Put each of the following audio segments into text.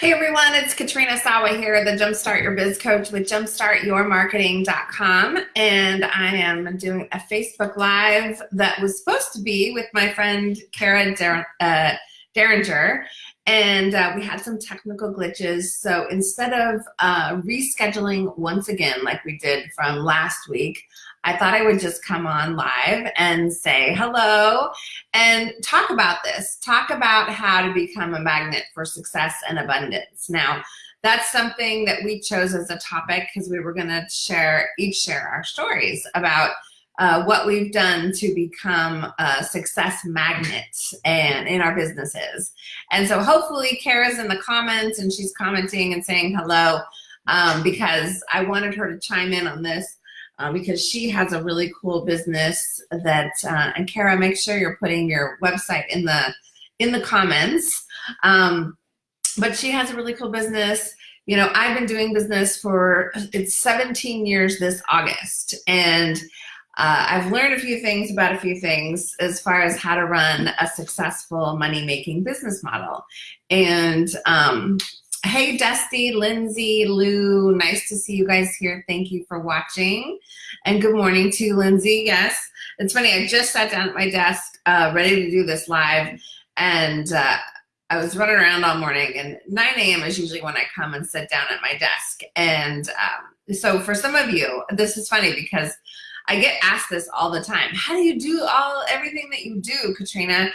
Hey everyone, it's Katrina Sawa here, the Jumpstart Your Biz Coach with jumpstartyourmarketing.com. And I am doing a Facebook Live that was supposed to be with my friend Kara Dar uh, Derringer. And uh, we had some technical glitches. So instead of uh, rescheduling once again, like we did from last week, I thought I would just come on live and say hello and talk about this. Talk about how to become a magnet for success and abundance. Now, that's something that we chose as a topic because we were going to share, each share our stories about uh, what we've done to become a success magnet and in our businesses. And so hopefully Kara's in the comments and she's commenting and saying hello um, because I wanted her to chime in on this uh, because she has a really cool business that, uh, and Kara, make sure you're putting your website in the, in the comments. Um, but she has a really cool business. You know, I've been doing business for, it's 17 years this August. And uh, I've learned a few things about a few things as far as how to run a successful money-making business model. And um, Hey, Dusty, Lindsay, Lou, nice to see you guys here. Thank you for watching. And good morning to Lindsay. Yes, it's funny. I just sat down at my desk uh, ready to do this live and uh, I was running around all morning and 9 a.m. is usually when I come and sit down at my desk. And um, so for some of you, this is funny because I get asked this all the time. How do you do all everything that you do, Katrina?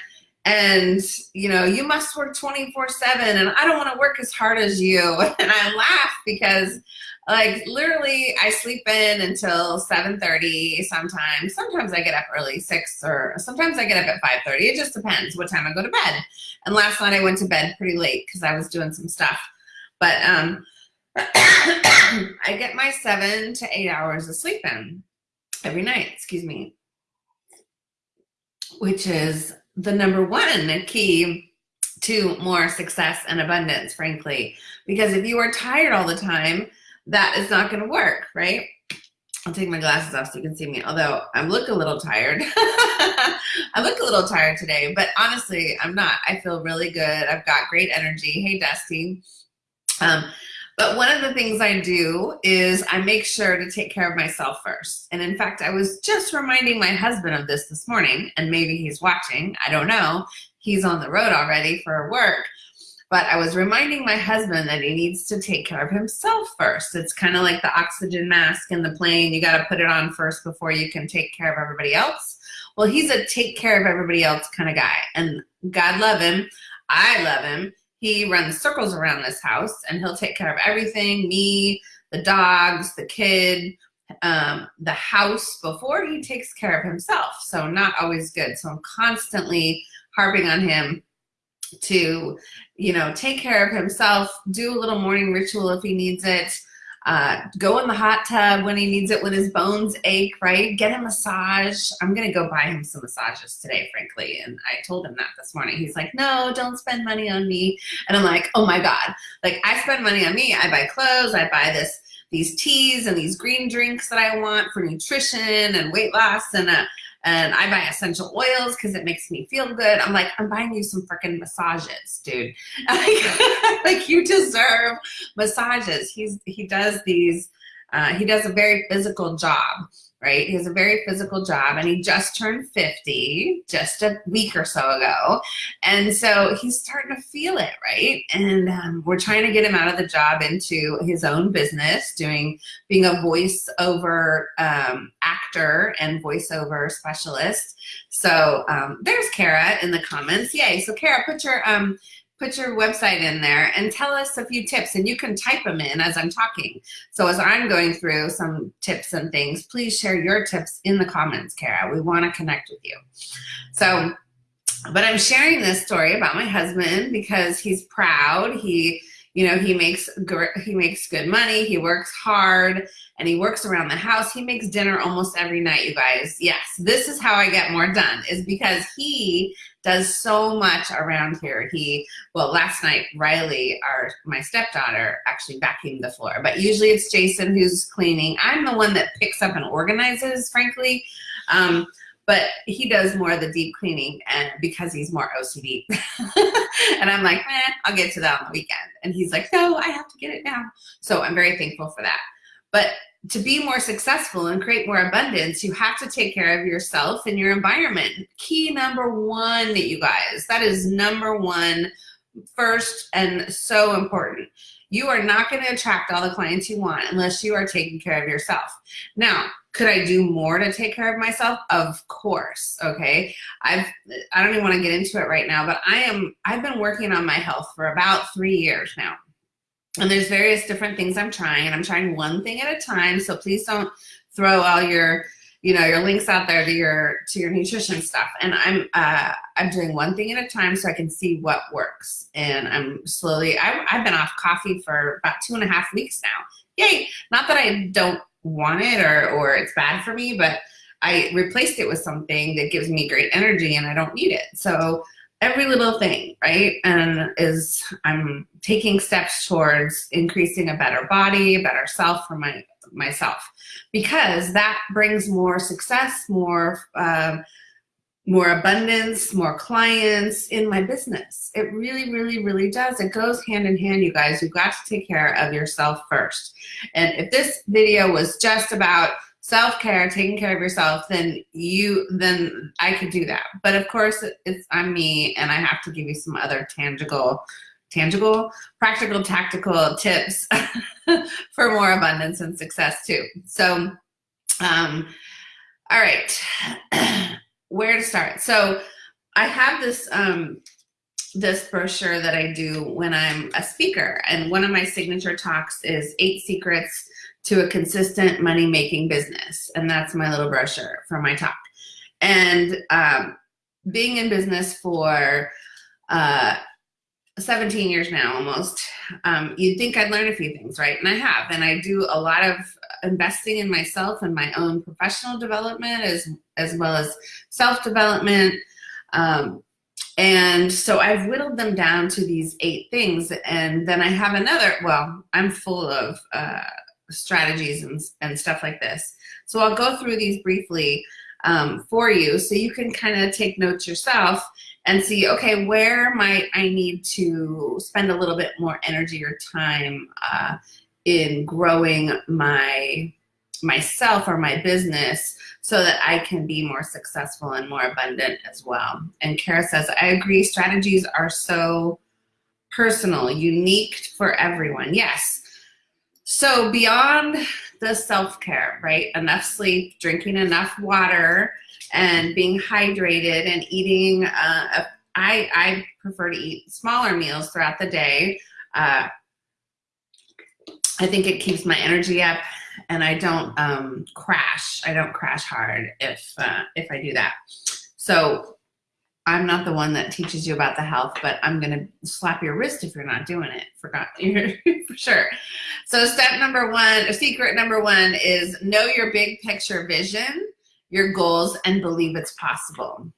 and you know you must work 24 7 and i don't want to work as hard as you. And i laugh because like literally i sleep in until 7:30 sometimes. Sometimes i get up early 6 or sometimes i get up at 5:30 it just depends what time i go to bed. And last night i went to bed pretty late because i was doing some stuff. But um i get my 7 to 8 hours of sleep in every night excuse me which is the number one key to more success and abundance, frankly. Because if you are tired all the time, that is not gonna work, right? I'll take my glasses off so you can see me, although I look a little tired. I look a little tired today, but honestly, I'm not. I feel really good. I've got great energy. Hey, Dusty. Um, but one of the things I do is I make sure to take care of myself first. And in fact, I was just reminding my husband of this this morning, and maybe he's watching, I don't know. He's on the road already for work. But I was reminding my husband that he needs to take care of himself first. It's kind of like the oxygen mask in the plane. You got to put it on first before you can take care of everybody else. Well, he's a take care of everybody else kind of guy. And God love him. I love him he runs circles around this house and he'll take care of everything, me, the dogs, the kid, um, the house before he takes care of himself. So not always good. So I'm constantly harping on him to, you know, take care of himself, do a little morning ritual if he needs it, uh, go in the hot tub when he needs it, when his bones ache, right? Get a massage. I'm gonna go buy him some massages today, frankly. And I told him that this morning. He's like, no, don't spend money on me. And I'm like, oh my God. Like I spend money on me. I buy clothes, I buy this, these teas and these green drinks that I want for nutrition and weight loss and uh, and I buy essential oils because it makes me feel good. I'm like, I'm buying you some freaking massages, dude. like you deserve massages. He's he does these. Uh, he does a very physical job right? He has a very physical job and he just turned 50 just a week or so ago. And so he's starting to feel it, right? And um, we're trying to get him out of the job into his own business, doing, being a voiceover um, actor and voiceover specialist. So um, there's Kara in the comments. Yay. So Kara, put your, um, put your website in there and tell us a few tips and you can type them in as I'm talking. So as I'm going through some tips and things, please share your tips in the comments, Kara. We wanna connect with you. So, but I'm sharing this story about my husband because he's proud. He, you know, he makes, he makes good money, he works hard, and he works around the house. He makes dinner almost every night, you guys. Yes, this is how I get more done, is because he does so much around here. He, well, last night, Riley, our my stepdaughter, actually vacuumed the floor. But usually it's Jason who's cleaning. I'm the one that picks up and organizes, frankly. Um, but he does more of the deep cleaning and because he's more OCD. and I'm like, man, I'll get to that on the weekend. And he's like, no, I have to get it now. So I'm very thankful for that. But to be more successful and create more abundance, you have to take care of yourself and your environment. Key number one, you guys, that is number one, first and so important. You are not going to attract all the clients you want unless you are taking care of yourself. Now, could I do more to take care of myself? Of course. Okay. I've, I don't even want to get into it right now, but I am, I've been working on my health for about three years now. And there's various different things I'm trying and I'm trying one thing at a time. So please don't throw all your, you know, your links out there to your, to your nutrition stuff. And I'm, uh, I'm doing one thing at a time so I can see what works. And I'm slowly, I, I've been off coffee for about two and a half weeks now. Yay. Not that I don't want it or, or it's bad for me, but I replaced it with something that gives me great energy and I don't need it. So every little thing, right? And is I'm taking steps towards increasing a better body, a better self for my myself, because that brings more success, more uh, more abundance, more clients in my business. It really, really, really does. It goes hand in hand, you guys. You've got to take care of yourself first. And if this video was just about self-care, taking care of yourself, then you, then I could do that. But of course, it's I'm me, and I have to give you some other tangible, tangible, practical, tactical tips for more abundance and success too. So, um, all right. where to start. So I have this um, this brochure that I do when I'm a speaker, and one of my signature talks is eight secrets to a consistent money making business, and that's my little brochure for my talk. And um, being in business for uh, 17 years now almost, um, you'd think I'd learn a few things, right? And I have, and I do a lot of investing in myself and my own professional development as, as well as self-development. Um, and so I've whittled them down to these eight things. And then I have another, well, I'm full of uh, strategies and, and stuff like this. So I'll go through these briefly um, for you so you can kind of take notes yourself and see, okay, where might I need to spend a little bit more energy or time uh, in growing my myself or my business so that I can be more successful and more abundant as well. And Kara says, I agree, strategies are so personal, unique for everyone. Yes. So beyond the self-care, right? Enough sleep, drinking enough water, and being hydrated and eating, uh, I, I prefer to eat smaller meals throughout the day. Uh, I think it keeps my energy up and I don't um, crash. I don't crash hard if, uh, if I do that. So I'm not the one that teaches you about the health, but I'm gonna slap your wrist if you're not doing it, forgot, for sure. So step number one, or secret number one is know your big picture vision, your goals, and believe it's possible.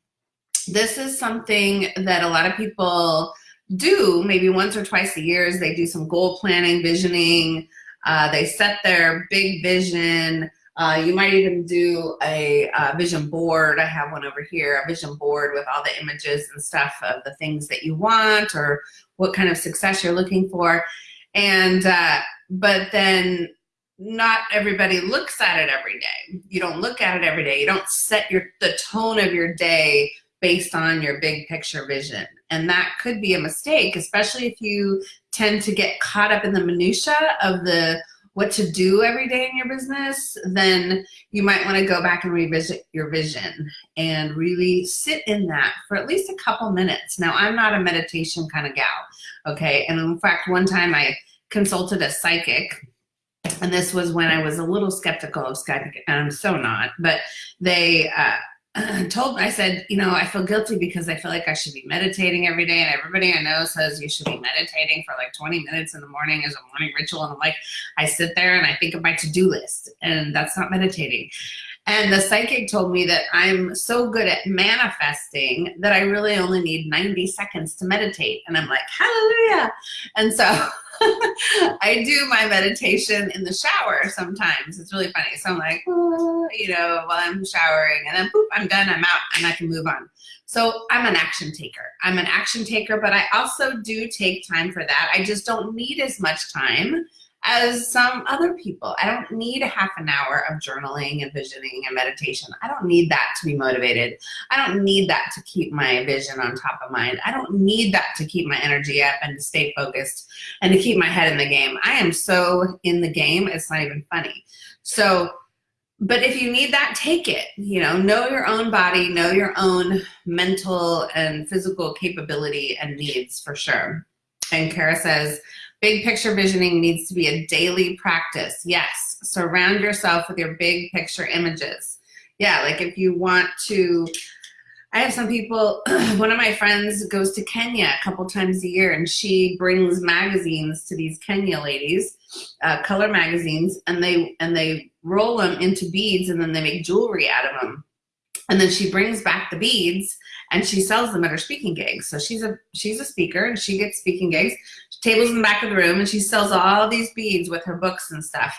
This is something that a lot of people do maybe once or twice a year is they do some goal planning, visioning, uh, they set their big vision. Uh, you might even do a, a, vision board. I have one over here, a vision board with all the images and stuff of the things that you want or what kind of success you're looking for. And, uh, but then not everybody looks at it every day. You don't look at it every day. You don't set your, the tone of your day based on your big picture vision. And that could be a mistake, especially if you tend to get caught up in the minutia of the what to do every day in your business, then you might want to go back and revisit your vision and really sit in that for at least a couple minutes. Now, I'm not a meditation kind of gal, okay? And in fact, one time I consulted a psychic and this was when I was a little skeptical of psychic, and I'm so not, but they, uh, told I said, you know, I feel guilty because I feel like I should be meditating every day and everybody I know says you should be meditating for like 20 minutes in the morning as a morning ritual. And I'm like, I sit there and I think of my to-do list and that's not meditating. And the psychic told me that I'm so good at manifesting that I really only need 90 seconds to meditate. And I'm like, hallelujah. And so I do my meditation in the shower sometimes. It's really funny. So I'm like, oh, you know, while I'm showering and then boop, I'm done, I'm out, and I can move on. So I'm an action taker. I'm an action taker, but I also do take time for that. I just don't need as much time as some other people. I don't need a half an hour of journaling and visioning and meditation. I don't need that to be motivated. I don't need that to keep my vision on top of mind. I don't need that to keep my energy up and to stay focused and to keep my head in the game. I am so in the game, it's not even funny. So, but if you need that, take it. You know, know your own body, know your own mental and physical capability and needs for sure. And Kara says, Big picture visioning needs to be a daily practice. Yes, surround yourself with your big picture images. Yeah, like if you want to, I have some people, one of my friends goes to Kenya a couple times a year and she brings magazines to these Kenya ladies, uh, color magazines, and they, and they roll them into beads and then they make jewelry out of them. And then she brings back the beads and she sells them at her speaking gigs. So she's a she's a speaker and she gets speaking gigs. Tables in the back of the room and she sells all these beads with her books and stuff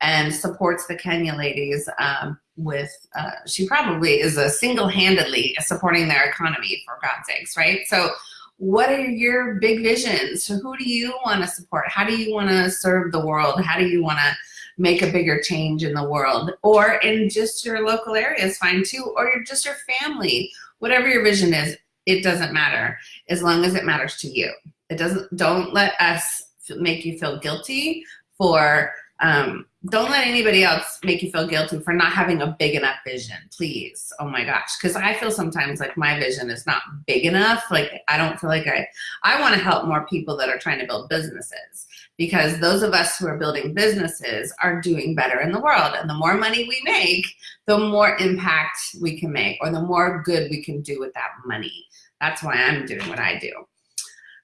and supports the Kenya ladies um, with, uh, she probably is a single-handedly supporting their economy for God's sakes, right? So what are your big visions? So who do you want to support? How do you want to serve the world? How do you want to make a bigger change in the world? Or in just your local area is fine too, or just your family whatever your vision is, it doesn't matter as long as it matters to you. It doesn't, don't let us make you feel guilty for, um, don't let anybody else make you feel guilty for not having a big enough vision, please. Oh my gosh. Cause I feel sometimes like my vision is not big enough. Like I don't feel like I, I want to help more people that are trying to build businesses because those of us who are building businesses are doing better in the world. And the more money we make, the more impact we can make or the more good we can do with that money. That's why I'm doing what I do.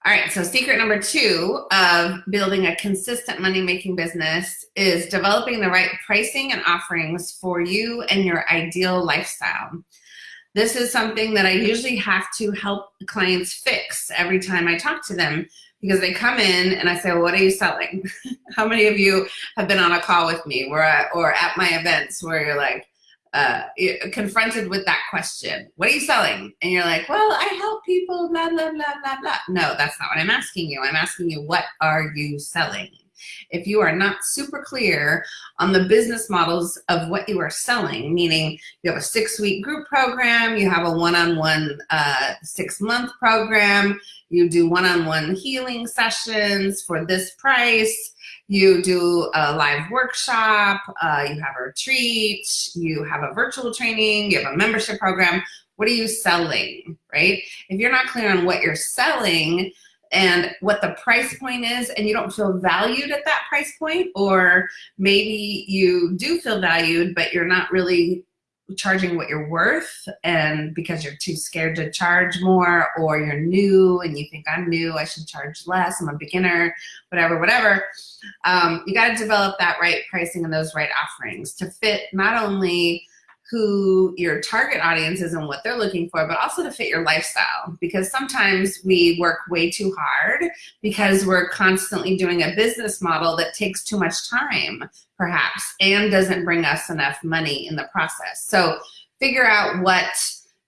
All right, so secret number two of building a consistent money-making business is developing the right pricing and offerings for you and your ideal lifestyle. This is something that I usually have to help clients fix every time I talk to them because they come in and I say, well, what are you selling? How many of you have been on a call with me or at, or at my events where you're like, uh, confronted with that question, what are you selling? And you're like, well, I help people, blah, blah, blah, blah, blah. No, that's not what I'm asking you. I'm asking you, what are you selling? If you are not super clear on the business models of what you are selling, meaning you have a six week group program, you have a one-on-one -on -one, uh, six month program, you do one-on-one -on -one healing sessions for this price, you do a live workshop, uh, you have a retreat, you have a virtual training, you have a membership program, what are you selling, right? If you're not clear on what you're selling, and what the price point is and you don't feel valued at that price point or maybe you do feel valued but you're not really charging what you're worth and because you're too scared to charge more or you're new and you think I'm new I should charge less I'm a beginner whatever whatever um, you got to develop that right pricing and those right offerings to fit not only who your target audience is and what they're looking for, but also to fit your lifestyle. Because sometimes we work way too hard because we're constantly doing a business model that takes too much time, perhaps, and doesn't bring us enough money in the process. So figure out what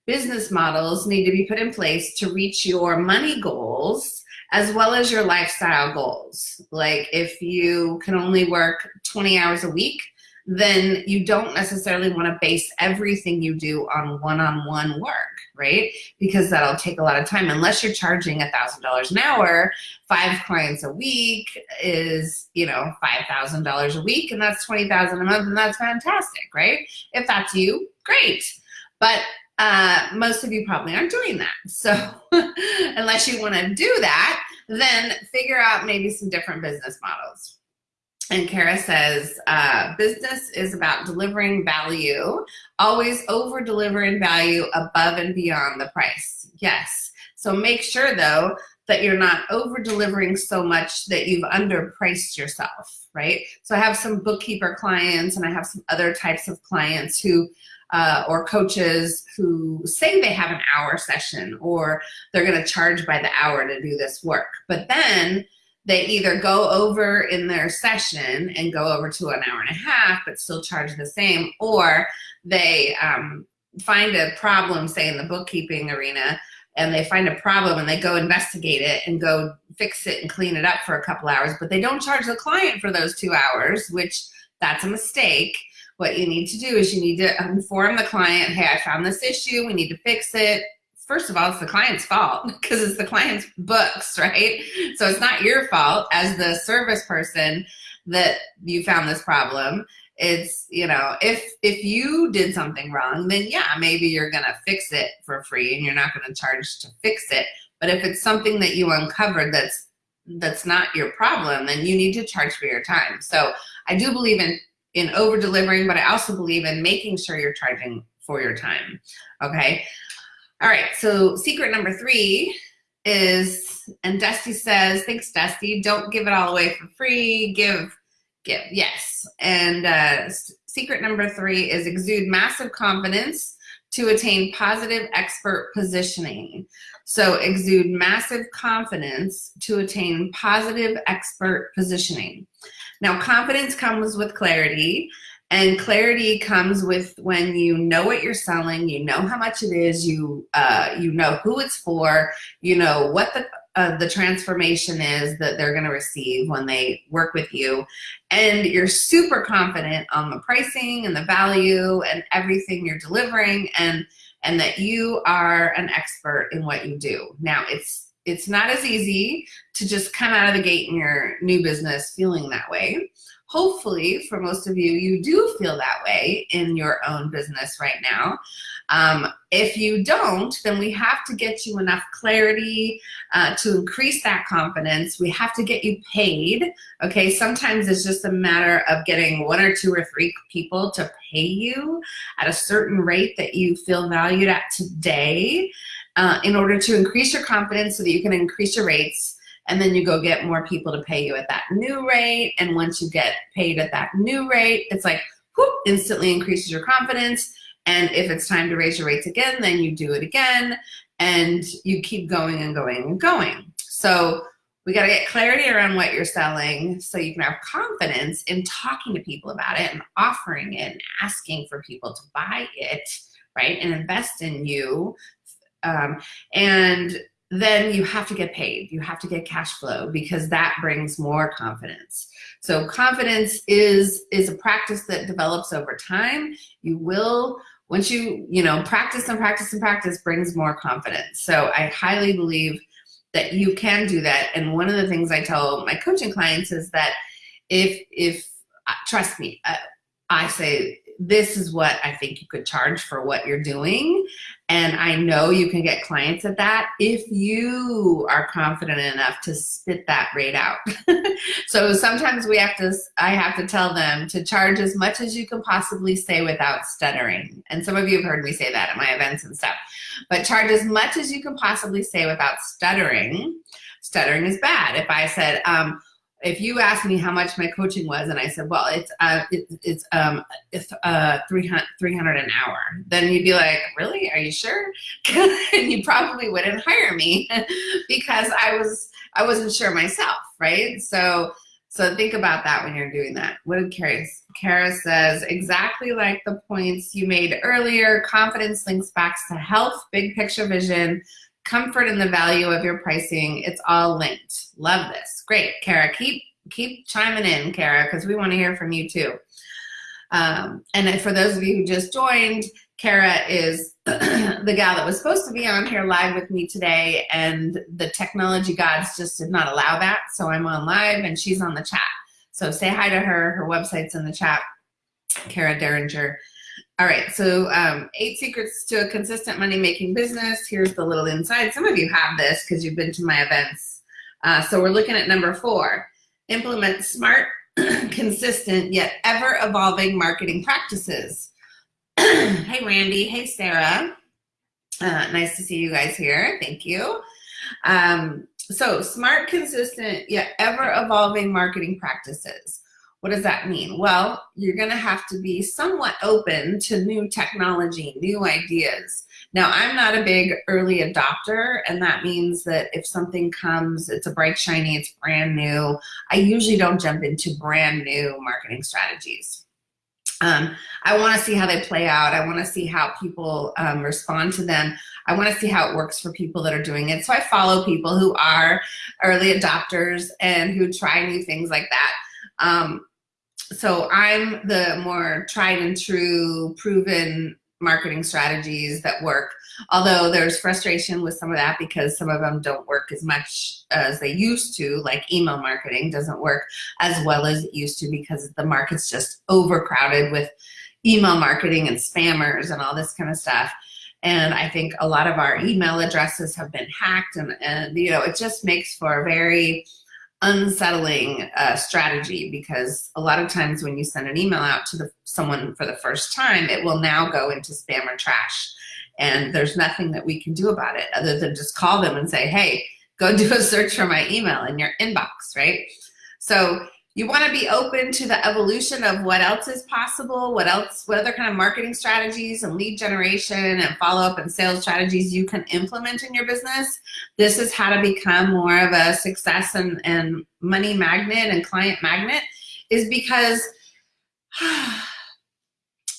business models need to be put in place to reach your money goals as well as your lifestyle goals. Like if you can only work 20 hours a week, then you don't necessarily want to base everything you do on one-on-one -on -one work, right? Because that'll take a lot of time. Unless you're charging a $1,000 an hour, five clients a week is, you know, $5,000 a week and that's 20,000 a month and that's fantastic, right? If that's you, great. But uh, most of you probably aren't doing that. So unless you want to do that, then figure out maybe some different business models. And Kara says, uh, business is about delivering value, always over delivering value above and beyond the price. Yes. So make sure though, that you're not over delivering so much that you've underpriced yourself, right? So I have some bookkeeper clients and I have some other types of clients who, uh, or coaches who say they have an hour session or they're gonna charge by the hour to do this work. But then they either go over in their session and go over to an hour and a half, but still charge the same, or they um, find a problem, say in the bookkeeping arena, and they find a problem and they go investigate it and go fix it and clean it up for a couple hours, but they don't charge the client for those two hours, which that's a mistake. What you need to do is you need to inform the client, hey, I found this issue, we need to fix it. First of all, it's the client's fault because it's the client's books, right? So it's not your fault. As the service person that you found this problem it's you know if if you did something wrong then yeah maybe you're gonna fix it for free and you're not gonna charge to fix it. But if it's something that you uncovered that's that's not your problem then you need to charge for your time. So i do believe in in over delivering but i also believe in making sure you're charging for your time okay all right so secret number three is and dusty says thanks dusty don't give it all away for free give give yes. And uh, secret number three is exude massive confidence to attain positive expert positioning. So exude massive confidence to attain positive expert positioning. Now confidence comes with clarity and clarity comes with when you know what you're selling you know how much it is you uh, you know who it's for you know what the uh, the transformation is that they're going to receive when they work with you. And you're super confident on the pricing and the value and everything you're delivering and and that you are an expert in what you do. Now it's it's not as easy to just come out of the gate in your new business feeling that way hopefully for most of you you do feel that way in your own business right now um, if you don't, then we have to get you enough clarity uh, to increase that confidence. We have to get you paid. Okay, sometimes it's just a matter of getting one or two or three people to pay you at a certain rate that you feel valued at today uh, in order to increase your confidence so that you can increase your rates and then you go get more people to pay you at that new rate. And once you get paid at that new rate, it's like, whoop, instantly increases your confidence and if it's time to raise your rates again, then you do it again and you keep going and going and going. So we got to get clarity around what you're selling so you can have confidence in talking to people about it and offering it and asking for people to buy it, right? And invest in you. Um, and then you have to get paid. You have to get cash flow because that brings more confidence. So confidence is, is a practice that develops over time. You will once you, you know, practice and practice and practice brings more confidence. So I highly believe that you can do that. And one of the things I tell my coaching clients is that if, if uh, trust me, I, I say this is what I think you could charge for what you're doing. And I know you can get clients at that if you are confident enough to spit that rate out. so sometimes we have to, I have to tell them to charge as much as you can possibly say without stuttering. And some of you have heard me say that at my events and stuff. But charge as much as you can possibly say without stuttering. Stuttering is bad. If I said, um, if you asked me how much my coaching was and I said, well, it's, uh, it, it's, um, it's, uh, 300, 300 an hour, then you'd be like, really, are you sure? and you probably wouldn't hire me because I was, I wasn't sure myself. Right. So, so think about that when you're doing that. What did Kara, Kara says, exactly like the points you made earlier, confidence links back to health, big picture vision, comfort in the value of your pricing. It's all linked. Love this. Great, Kara. Keep keep chiming in, Kara, because we want to hear from you too. Um, and for those of you who just joined, Kara is the gal that was supposed to be on here live with me today, and the technology gods just did not allow that. So I'm on live, and she's on the chat. So say hi to her. Her website's in the chat. Kara Derringer. All right, so um, eight secrets to a consistent money-making business. Here's the little inside. Some of you have this because you've been to my events. Uh, so we're looking at number four. Implement smart, consistent, yet ever-evolving marketing practices. hey, Randy. Hey, Sarah. Uh, nice to see you guys here. Thank you. Um, so smart, consistent, yet ever-evolving marketing practices. What does that mean? Well, you're going to have to be somewhat open to new technology, new ideas. Now, I'm not a big early adopter, and that means that if something comes, it's a bright, shiny, it's brand new, I usually don't jump into brand new marketing strategies. Um, I want to see how they play out. I want to see how people um, respond to them. I want to see how it works for people that are doing it. So I follow people who are early adopters and who try new things like that. Um, so I'm the more tried and true, proven marketing strategies that work. Although there's frustration with some of that because some of them don't work as much as they used to, like email marketing doesn't work as well as it used to because the market's just overcrowded with email marketing and spammers and all this kind of stuff. And I think a lot of our email addresses have been hacked and, and you know, it just makes for a very unsettling uh, strategy because a lot of times when you send an email out to the, someone for the first time, it will now go into spam or trash. And there's nothing that we can do about it other than just call them and say, hey, go do a search for my email in your inbox, right? So you want to be open to the evolution of what else is possible, what else, what other kind of marketing strategies and lead generation and follow-up and sales strategies you can implement in your business. This is how to become more of a success and, and money magnet and client magnet is because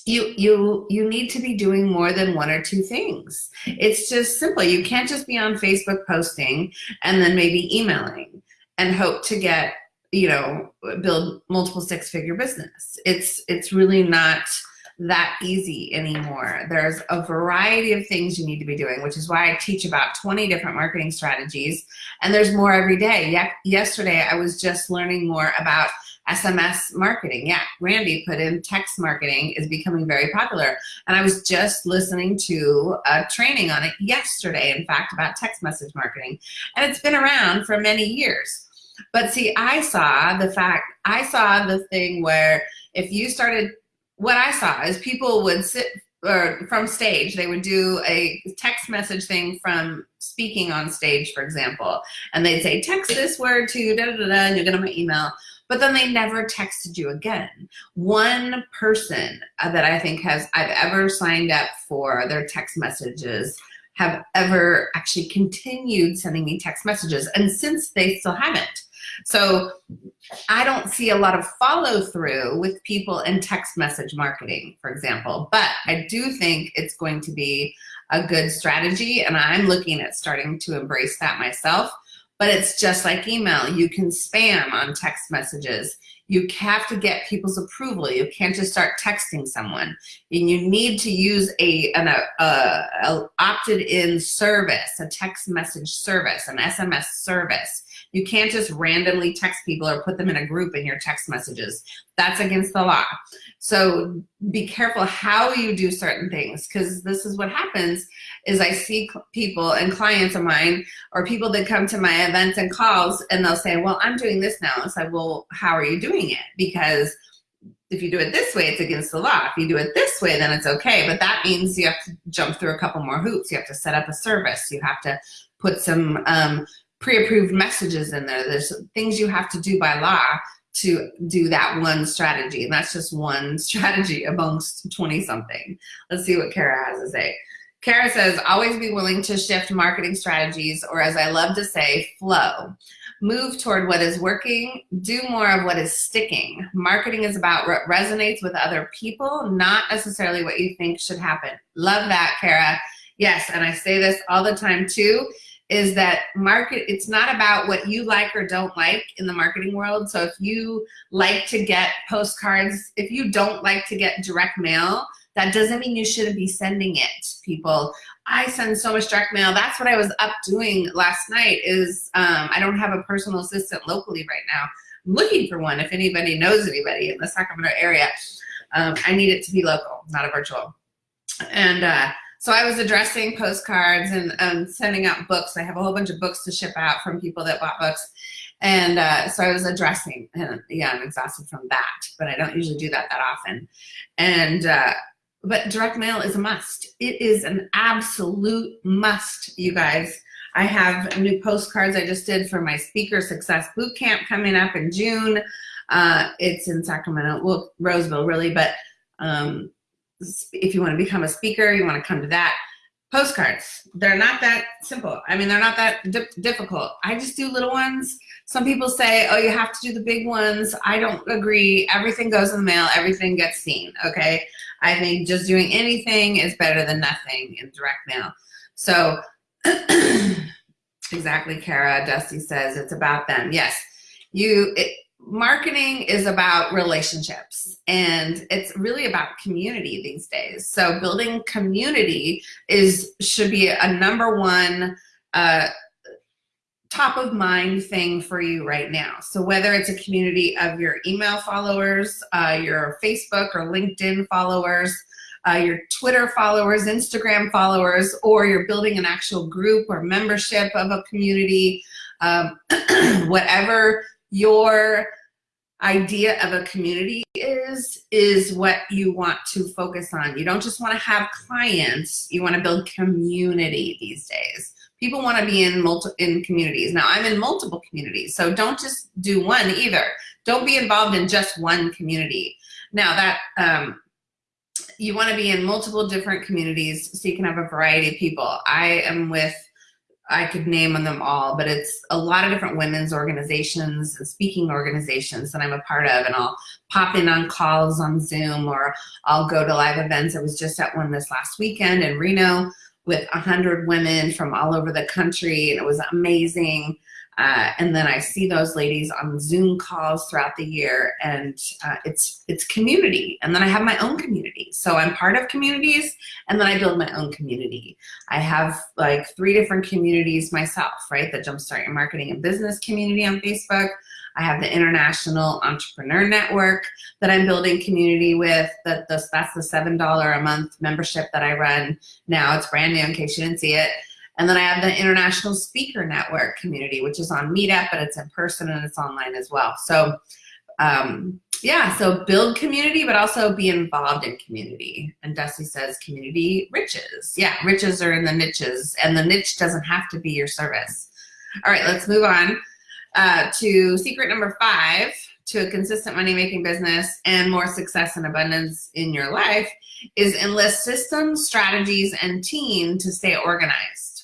you you you need to be doing more than one or two things. It's just simple. You can't just be on Facebook posting and then maybe emailing and hope to get you know, build multiple six figure business. It's, it's really not that easy anymore. There's a variety of things you need to be doing, which is why I teach about 20 different marketing strategies and there's more every day. Ye yesterday, I was just learning more about SMS marketing. Yeah, Randy put in text marketing is becoming very popular. And I was just listening to a training on it yesterday, in fact, about text message marketing. And it's been around for many years. But see, I saw the fact, I saw the thing where if you started, what I saw is people would sit or from stage, they would do a text message thing from speaking on stage, for example, and they'd say, text this word to da da da, da and you get on my email. But then they never texted you again. One person that I think has I've ever signed up for their text messages have ever actually continued sending me text messages. And since they still haven't. So I don't see a lot of follow through with people in text message marketing, for example, but I do think it's going to be a good strategy and I'm looking at starting to embrace that myself. But it's just like email. You can spam on text messages. You have to get people's approval. You can't just start texting someone. And you need to use a, an a, a, a opted in service, a text message service, an SMS service you can't just randomly text people or put them in a group in your text messages. That's against the law. So be careful how you do certain things because this is what happens is I see people and clients of mine or people that come to my events and calls and they'll say, well, I'm doing this now. It's like, well, how are you doing it? Because if you do it this way, it's against the law. If you do it this way, then it's okay. But that means you have to jump through a couple more hoops. You have to set up a service. You have to put some um, pre-approved messages in there. There's things you have to do by law to do that one strategy. And that's just one strategy amongst 20 something. Let's see what Kara has to say. Kara says, always be willing to shift marketing strategies, or as I love to say, flow. Move toward what is working, do more of what is sticking. Marketing is about what resonates with other people, not necessarily what you think should happen. Love that, Kara. Yes, and I say this all the time too is that market, it's not about what you like or don't like in the marketing world. So if you like to get postcards, if you don't like to get direct mail, that doesn't mean you shouldn't be sending it, people. I send so much direct mail. That's what I was up doing last night is um, I don't have a personal assistant locally right now. I'm looking for one if anybody knows anybody in the Sacramento area. Um, I need it to be local, not a virtual. And uh, so I was addressing postcards and um, sending out books. I have a whole bunch of books to ship out from people that bought books. And uh, so I was addressing, and yeah, I'm exhausted from that, but I don't usually do that that often. And, uh, but direct mail is a must. It is an absolute must, you guys. I have new postcards I just did for my Speaker Success Boot Camp coming up in June. Uh, it's in Sacramento, well, Roseville really, but um, if you want to become a speaker, you want to come to that. Postcards, they're not that simple. I mean, they're not that di difficult. I just do little ones. Some people say, oh, you have to do the big ones. I don't agree. Everything goes in the mail. Everything gets seen, okay? I think just doing anything is better than nothing in direct mail. So, exactly, Kara. Dusty says it's about them. Yes, you. It, marketing is about relationships and it's really about community these days. So building community is should be a number one uh, top of mind thing for you right now. So whether it's a community of your email followers, uh, your Facebook or LinkedIn followers, uh, your Twitter followers, Instagram followers, or you're building an actual group or membership of a community, um, whatever your idea of a community is, is what you want to focus on. You don't just want to have clients, you want to build community these days. People want to be in multi in communities. Now I'm in multiple communities, so don't just do one either. Don't be involved in just one community. Now that um, you want to be in multiple different communities so you can have a variety of people. I am with I could name them all, but it's a lot of different women's organizations and speaking organizations that I'm a part of, and I'll pop in on calls on Zoom or I'll go to live events. I was just at one this last weekend in Reno with 100 women from all over the country, and it was amazing. Uh, and then I see those ladies on Zoom calls throughout the year, and uh, it's it's community. And then I have my own community, so I'm part of communities, and then I build my own community. I have like three different communities myself, right? The Jumpstart Your Marketing and Business community on Facebook. I have the International Entrepreneur Network that I'm building community with. That that's the seven dollar a month membership that I run now. It's brand new in case you didn't see it. And then I have the International Speaker Network community, which is on Meetup, but it's in person and it's online as well. So um, yeah, so build community, but also be involved in community. And Dusty says community riches. Yeah, riches are in the niches and the niche doesn't have to be your service. All right, let's move on uh, to secret number five to a consistent money-making business and more success and abundance in your life is enlist systems, strategies, and team to stay organized.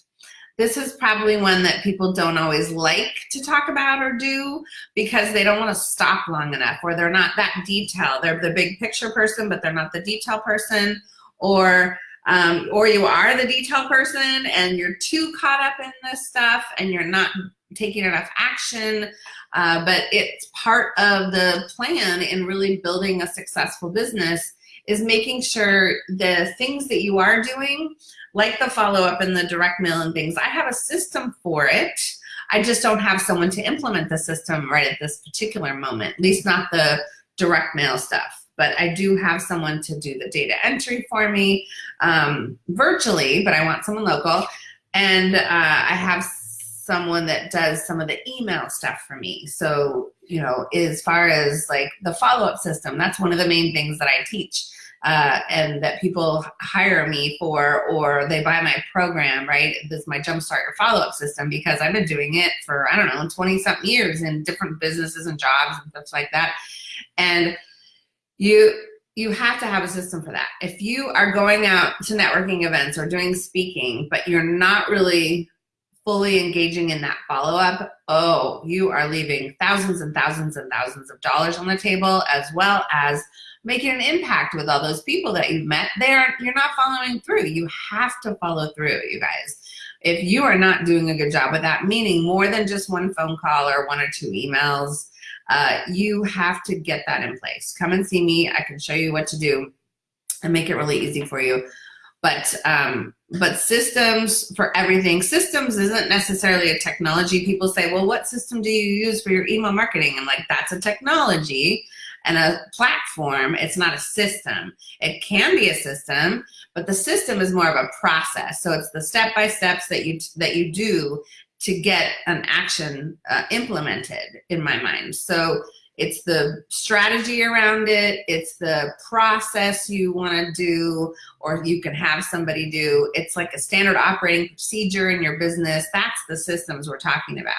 This is probably one that people don't always like to talk about or do because they don't want to stop long enough or they're not that detailed. They're the big picture person, but they're not the detail person or um, or you are the detail person and you're too caught up in this stuff and you're not taking enough action, uh, but it's part of the plan in really building a successful business is making sure the things that you are doing like the follow-up and the direct mail and things, I have a system for it. I just don't have someone to implement the system right at this particular moment, at least not the direct mail stuff. But I do have someone to do the data entry for me um, virtually, but I want someone local. And uh, I have someone that does some of the email stuff for me. So, you know, as far as like the follow-up system, that's one of the main things that I teach uh, and that people hire me for or they buy my program, right? This is my Jumpstart Your Follow-Up system because I've been doing it for, I don't know, 20 something years in different businesses and jobs and stuff like that. And you, you have to have a system for that. If you are going out to networking events or doing speaking, but you're not really fully engaging in that follow-up, oh, you are leaving thousands and thousands and thousands of dollars on the table as well as making an impact with all those people that you've met. There you're not following through. You have to follow through you guys. If you are not doing a good job with that meaning more than just one phone call or one or two emails uh, you have to get that in place. Come and see me. I can show you what to do and make it really easy for you but um, but systems for everything systems isn't necessarily a technology people say well what system do you use for your email marketing I'm like that's a technology and a platform, it's not a system. It can be a system, but the system is more of a process. So it's the step-by-steps that you, that you do to get an action uh, implemented in my mind. So it's the strategy around it, it's the process you want to do, or you can have somebody do. It's like a standard operating procedure in your business. That's the systems we're talking about.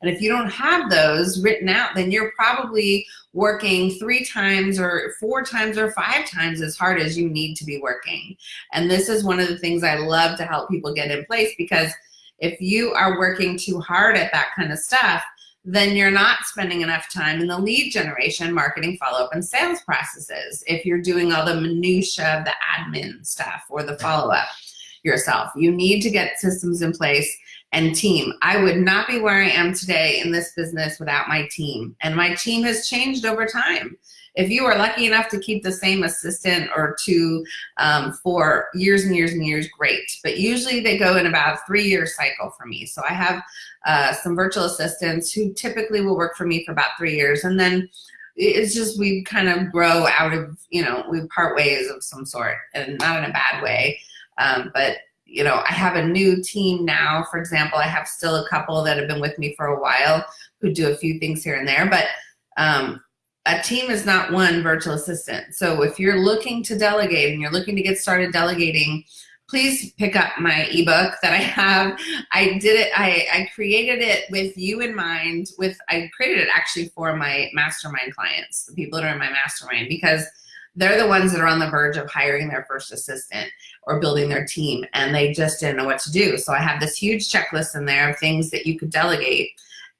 And if you don't have those written out, then you're probably working three times or four times or five times as hard as you need to be working. And this is one of the things I love to help people get in place because if you are working too hard at that kind of stuff, then you're not spending enough time in the lead generation, marketing, follow-up, and sales processes. If you're doing all the minutia of the admin stuff or the follow-up yourself, you need to get systems in place and team. I would not be where I am today in this business without my team. And my team has changed over time. If you are lucky enough to keep the same assistant or two um, for years and years and years, great. But usually they go in about a three year cycle for me. So I have uh, some virtual assistants who typically will work for me for about three years. And then it's just we kind of grow out of, you know, we part ways of some sort and not in a bad way. Um, but you know, I have a new team now, for example, I have still a couple that have been with me for a while who do a few things here and there, but um, a team is not one virtual assistant. So if you're looking to delegate and you're looking to get started delegating, please pick up my ebook that I have. I did it, I, I created it with you in mind with, I created it actually for my mastermind clients, the people that are in my mastermind, because they're the ones that are on the verge of hiring their first assistant or building their team and they just didn't know what to do. So I have this huge checklist in there of things that you could delegate.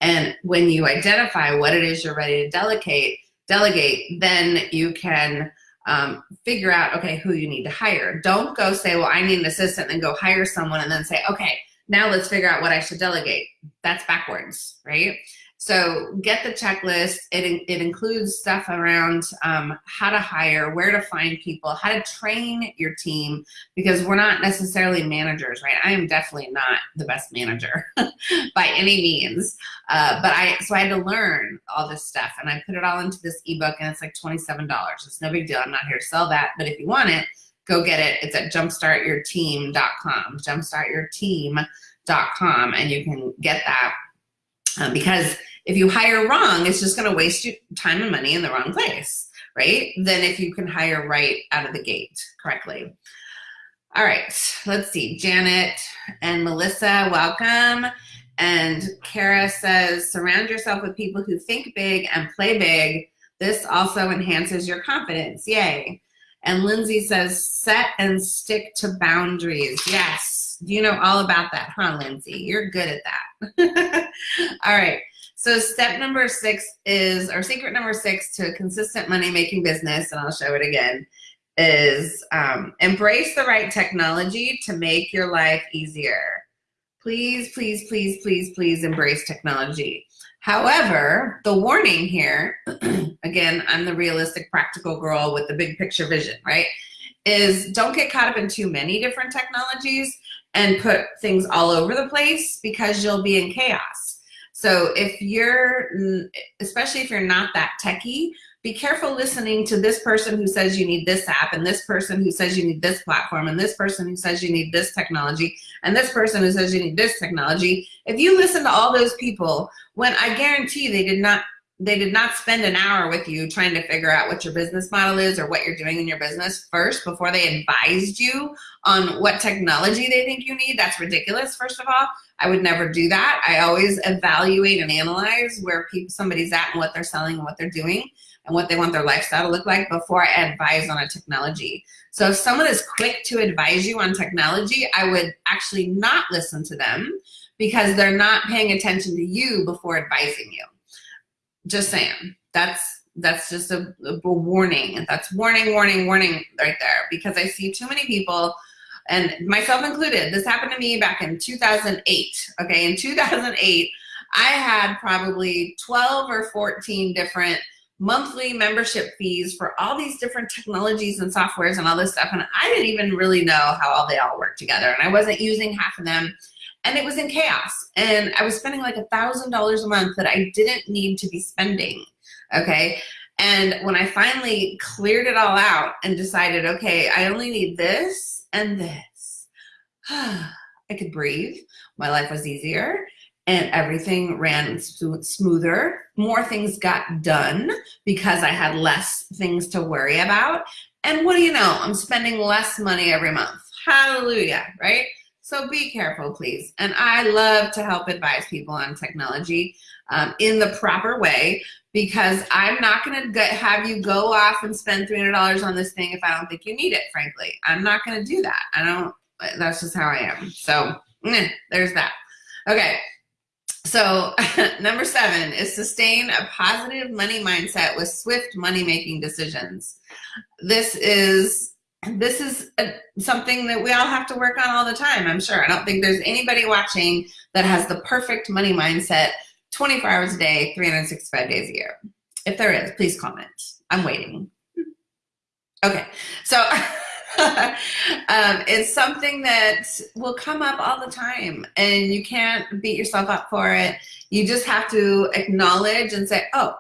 And when you identify what it is you're ready to delegate, delegate, then you can um, figure out, okay, who you need to hire. Don't go say, well, I need an assistant, and go hire someone and then say, okay, now let's figure out what I should delegate. That's backwards, right? So get the checklist. It, it includes stuff around um, how to hire, where to find people, how to train your team, because we're not necessarily managers, right? I am definitely not the best manager by any means. Uh, but I, so I had to learn all this stuff and I put it all into this ebook and it's like $27. It's no big deal. I'm not here to sell that, but if you want it, go get it. It's at jumpstartyourteam.com, jumpstartyourteam.com, and you can get that um, because if you hire wrong, it's just going to waste your time and money in the wrong place, right? Than if you can hire right out of the gate correctly. All right, let's see. Janet and Melissa, welcome. And Kara says, surround yourself with people who think big and play big. This also enhances your confidence. Yay. And Lindsay says, set and stick to boundaries. Yes. You know all about that, huh, Lindsay? You're good at that. all right. So step number six is, or secret number six to consistent money making business, and I'll show it again, is um, embrace the right technology to make your life easier. Please, please, please, please, please embrace technology. However, the warning here, again, I'm the realistic practical girl with the big picture vision, right? Is don't get caught up in too many different technologies and put things all over the place because you'll be in chaos. So if you're, especially if you're not that techie, be careful listening to this person who says you need this app and this person who says you need this platform and this person who says you need this technology and this person who says you need this technology. If you listen to all those people, when I guarantee they did not they did not spend an hour with you trying to figure out what your business model is or what you're doing in your business first before they advised you on what technology they think you need. That's ridiculous, first of all. I would never do that. I always evaluate and analyze where people, somebody's at and what they're selling and what they're doing and what they want their lifestyle to look like before I advise on a technology. So if someone is quick to advise you on technology, I would actually not listen to them because they're not paying attention to you before advising you. Just saying. That's that's just a, a warning. That's warning, warning, warning right there because I see too many people and myself included, this happened to me back in 2008. Okay, in 2008, I had probably 12 or 14 different monthly membership fees for all these different technologies and softwares and all this stuff. And I didn't even really know how all they all work together. And I wasn't using half of them. And it was in chaos. And I was spending like a $1,000 a month that I didn't need to be spending. Okay. And when I finally cleared it all out and decided, okay, I only need this and this. I could breathe. My life was easier. and everything ran smoother. More things got done because I had less things to worry about. And what do you know? I'm spending less money every month. Hallelujah, right? So be careful, please. And I love to help advise people on technology um, in the proper way because I'm not going to have you go off and spend $300 on this thing if I don't think you need it, frankly. I'm not going to do that. I don't, that's just how I am. So there's that. Okay. So number seven is sustain a positive money mindset with swift money-making decisions. This is this is a, something that we all have to work on all the time, I'm sure. I don't think there's anybody watching that has the perfect money mindset 24 hours a day, 365 days a year. If there is, please comment. I'm waiting. Okay, so um, it's something that will come up all the time and you can't beat yourself up for it. You just have to acknowledge and say, oh,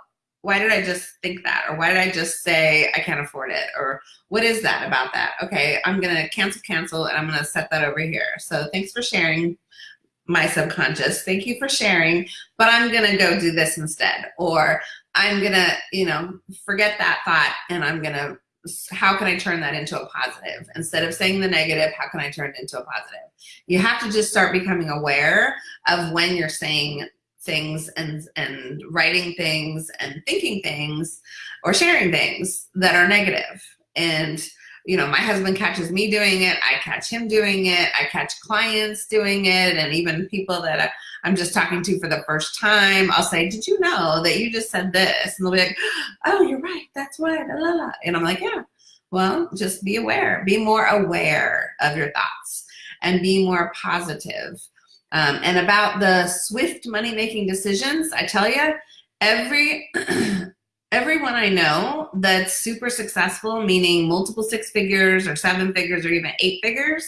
why did I just think that? Or why did I just say I can't afford it? Or what is that about that? Okay, I'm gonna cancel, cancel, and I'm gonna set that over here. So thanks for sharing my subconscious. Thank you for sharing, but I'm gonna go do this instead. Or I'm gonna, you know, forget that thought and I'm gonna how can I turn that into a positive? Instead of saying the negative, how can I turn it into a positive? You have to just start becoming aware of when you're saying things and, and writing things and thinking things or sharing things that are negative. And, you know, my husband catches me doing it. I catch him doing it. I catch clients doing it. And even people that I'm just talking to for the first time, I'll say, did you know that you just said this? And they'll be like, oh, you're right. That's why. La, la, la. And I'm like, yeah, well, just be aware. Be more aware of your thoughts and be more positive um, and about the swift money-making decisions, I tell you, every everyone I know that's super successful, meaning multiple six figures or seven figures or even eight figures,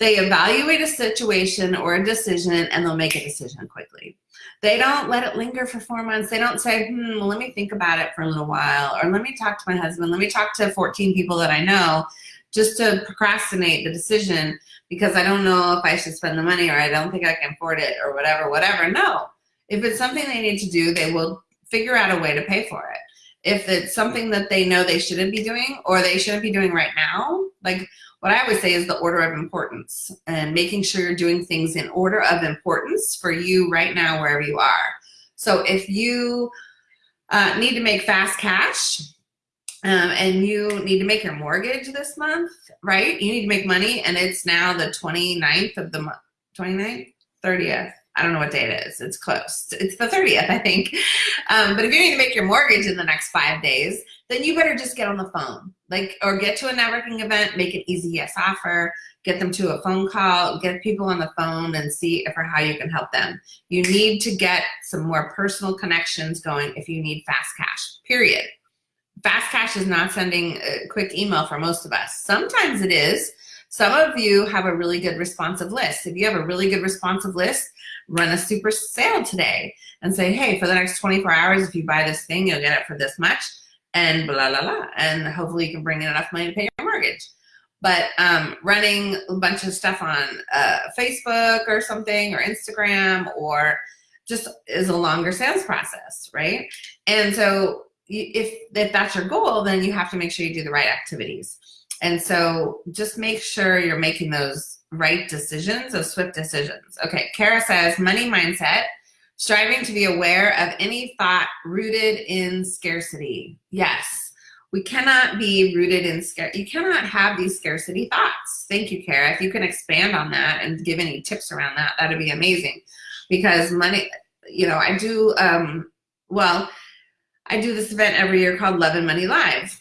they evaluate a situation or a decision and they'll make a decision quickly. They don't let it linger for four months. They don't say, hmm, let me think about it for a little while, or let me talk to my husband, let me talk to 14 people that I know just to procrastinate the decision because I don't know if I should spend the money or I don't think I can afford it or whatever, whatever. No, if it's something they need to do, they will figure out a way to pay for it. If it's something that they know they shouldn't be doing or they shouldn't be doing right now, like what I always say is the order of importance and making sure you're doing things in order of importance for you right now, wherever you are. So if you uh, need to make fast cash, um, and you need to make your mortgage this month, right? You need to make money and it's now the 29th of the month, 29th, 30th. I don't know what day it is. It's close. It's the 30th, I think. Um, but if you need to make your mortgage in the next five days, then you better just get on the phone, like, or get to a networking event, make an easy yes offer, get them to a phone call, get people on the phone and see if or how you can help them. You need to get some more personal connections going if you need fast cash, period. Fast Cash is not sending a quick email for most of us. Sometimes it is. Some of you have a really good responsive list. If you have a really good responsive list, run a super sale today and say, hey, for the next 24 hours, if you buy this thing, you'll get it for this much and blah, blah, blah. And hopefully you can bring in enough money to pay your mortgage. But um, running a bunch of stuff on uh, Facebook or something or Instagram or just is a longer sales process, right? And so if, if that's your goal, then you have to make sure you do the right activities. And so just make sure you're making those right decisions, those swift decisions. Okay, Kara says, money mindset, striving to be aware of any thought rooted in scarcity. Yes, we cannot be rooted in scarcity. You cannot have these scarcity thoughts. Thank you, Kara. If you can expand on that and give any tips around that, that'd be amazing. Because money, you know, I do, um, well, I do this event every year called Love and Money Live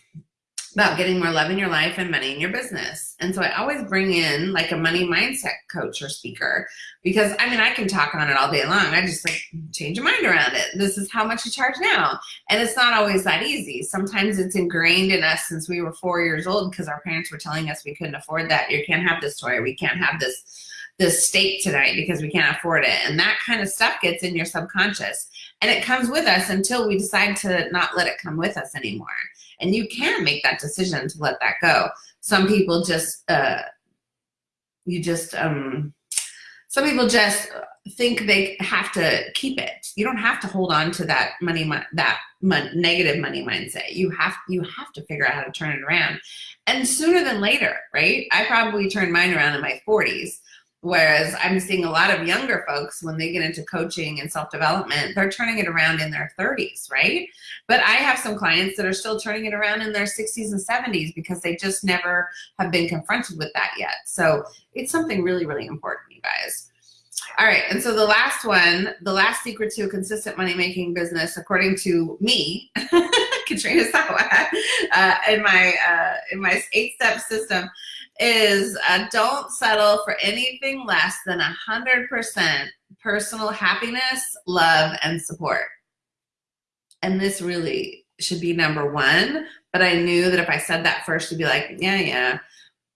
about getting more love in your life and money in your business. And so I always bring in like a money mindset coach or speaker because I mean, I can talk on it all day long. I just like change your mind around it. This is how much you charge now. And it's not always that easy. Sometimes it's ingrained in us since we were four years old because our parents were telling us we couldn't afford that. You can't have this toy. We can't have this this steak tonight because we can't afford it. And that kind of stuff gets in your subconscious. And it comes with us until we decide to not let it come with us anymore. And you can make that decision to let that go. Some people just, uh, you just, um, some people just think they have to keep it. You don't have to hold on to that money, that negative money mindset. You have, you have to figure out how to turn it around. And sooner than later, right? I probably turned mine around in my 40s. Whereas I'm seeing a lot of younger folks when they get into coaching and self-development, they're turning it around in their 30s, right? But I have some clients that are still turning it around in their 60s and 70s because they just never have been confronted with that yet. So it's something really, really important, you guys. All right, and so the last one, the last secret to a consistent money-making business, according to me, Katrina Sawa, uh, in my uh, in my eight-step system, is uh, don't settle for anything less than a hundred percent personal happiness, love, and support. And this really should be number one. But I knew that if I said that first, to be like, yeah, yeah.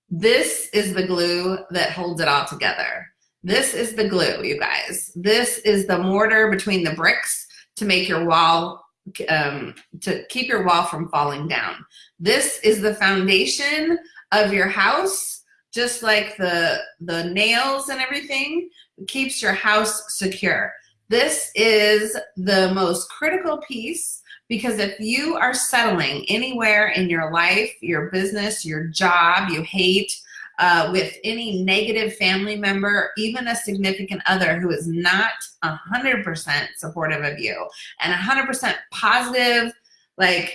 This is the glue that holds it all together. This is the glue, you guys. This is the mortar between the bricks to make your wall, um, to keep your wall from falling down. This is the foundation of your house, just like the, the nails and everything, keeps your house secure. This is the most critical piece because if you are settling anywhere in your life, your business, your job, you hate, uh, with any negative family member, even a significant other who is not 100% supportive of you and 100% positive, like